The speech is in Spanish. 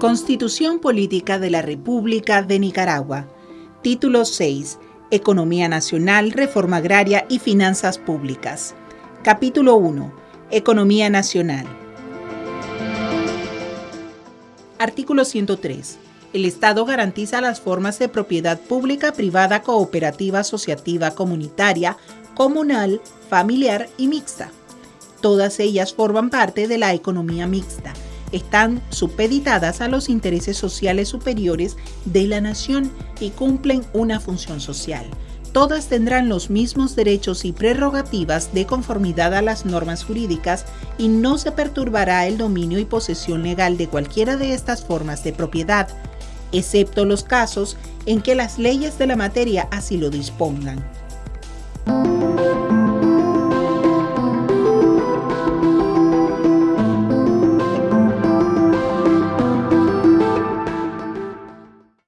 Constitución Política de la República de Nicaragua. Título 6. Economía Nacional, Reforma Agraria y Finanzas Públicas. Capítulo 1. Economía Nacional. Artículo 103. El Estado garantiza las formas de propiedad pública, privada, cooperativa, asociativa, comunitaria, comunal, familiar y mixta. Todas ellas forman parte de la economía mixta están supeditadas a los intereses sociales superiores de la nación y cumplen una función social. Todas tendrán los mismos derechos y prerrogativas de conformidad a las normas jurídicas y no se perturbará el dominio y posesión legal de cualquiera de estas formas de propiedad, excepto los casos en que las leyes de la materia así lo dispongan.